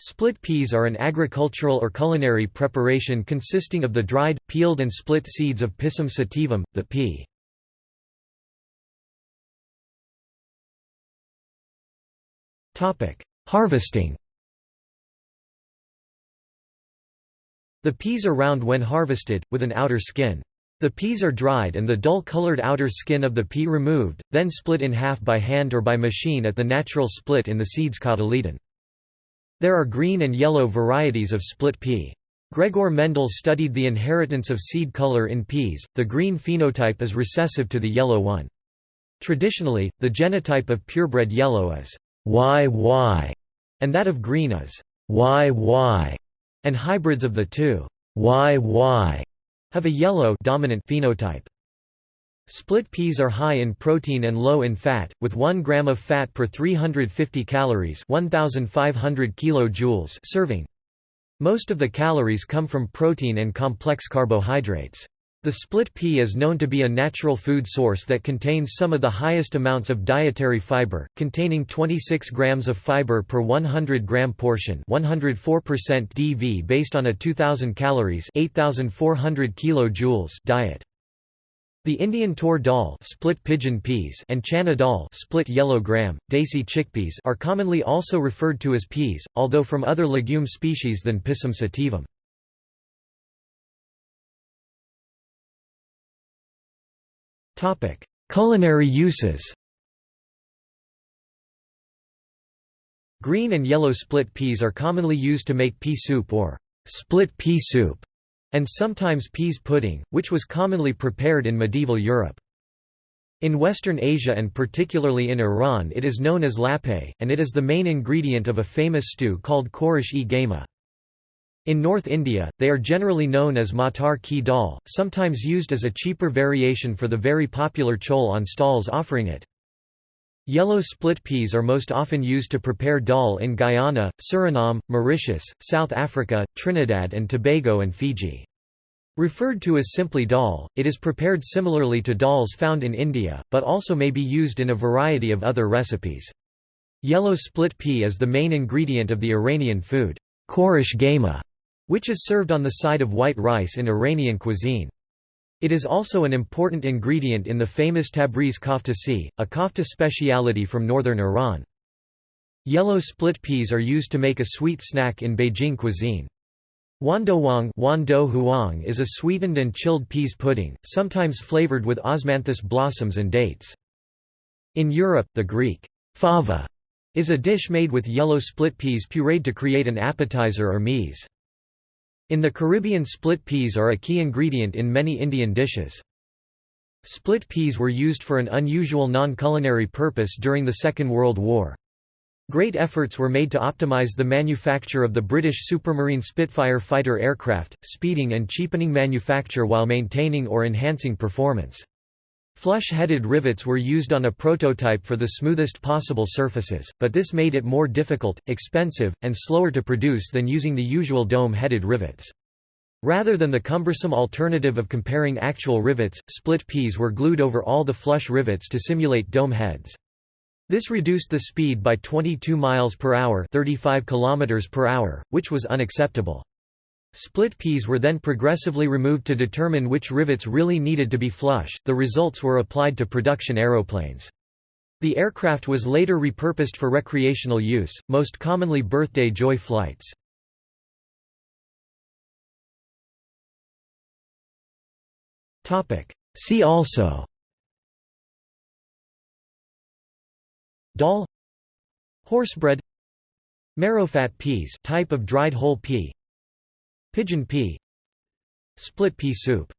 Split peas are an agricultural or culinary preparation consisting of the dried, peeled and split seeds of Pisum sativum, the pea. Harvesting The peas are round when harvested, with an outer skin. The peas are dried and the dull-colored outer skin of the pea removed, then split in half by hand or by machine at the natural split in the seeds cotyledon. There are green and yellow varieties of split pea. Gregor Mendel studied the inheritance of seed color in peas, the green phenotype is recessive to the yellow one. Traditionally, the genotype of purebred yellow is YY, and that of green is YY, and hybrids of the two YY have a yellow dominant phenotype. Split peas are high in protein and low in fat, with 1 gram of fat per 350 calories 1,500 kilojoules serving. Most of the calories come from protein and complex carbohydrates. The split pea is known to be a natural food source that contains some of the highest amounts of dietary fiber, containing 26 grams of fiber per 100 gram portion 104% DV based on a 2000 calories 8400 kilojoules diet. The Indian tur dal split pigeon peas and chana dal split yellow gram, desi chickpeas are commonly also referred to as peas, although from other legume species than Pisum sativum. Culinary uses Green and yellow split peas are commonly used to make pea soup or split pea soup and sometimes peas pudding, which was commonly prepared in medieval Europe. In Western Asia and particularly in Iran it is known as lapeh, and it is the main ingredient of a famous stew called khorish-e-gaima. In North India, they are generally known as matar ki dal, sometimes used as a cheaper variation for the very popular chole on stalls offering it. Yellow split peas are most often used to prepare dal in Guyana, Suriname, Mauritius, South Africa, Trinidad and Tobago and Fiji. Referred to as simply dal, it is prepared similarly to dals found in India, but also may be used in a variety of other recipes. Yellow split pea is the main ingredient of the Iranian food, khorish gaima, which is served on the side of white rice in Iranian cuisine. It is also an important ingredient in the famous Tabriz köftesi, a kofta speciality from northern Iran. Yellow split peas are used to make a sweet snack in Beijing cuisine. Wandouhuang is a sweetened and chilled peas pudding, sometimes flavored with osmanthus blossoms and dates. In Europe, the Greek fava is a dish made with yellow split peas pureed to create an appetizer or meze. In the Caribbean split peas are a key ingredient in many Indian dishes. Split peas were used for an unusual non-culinary purpose during the Second World War. Great efforts were made to optimize the manufacture of the British Supermarine Spitfire fighter aircraft, speeding and cheapening manufacture while maintaining or enhancing performance. Flush-headed rivets were used on a prototype for the smoothest possible surfaces, but this made it more difficult, expensive, and slower to produce than using the usual dome-headed rivets. Rather than the cumbersome alternative of comparing actual rivets, split peas were glued over all the flush rivets to simulate dome heads. This reduced the speed by 22 miles per hour, 35 kilometers per hour, which was unacceptable. Split peas were then progressively removed to determine which rivets really needed to be flush. The results were applied to production aeroplanes. The aircraft was later repurposed for recreational use, most commonly birthday joy flights. See also Dal Horsebread Marrowfat peas type of dried whole pea Pigeon pea. Split pea soup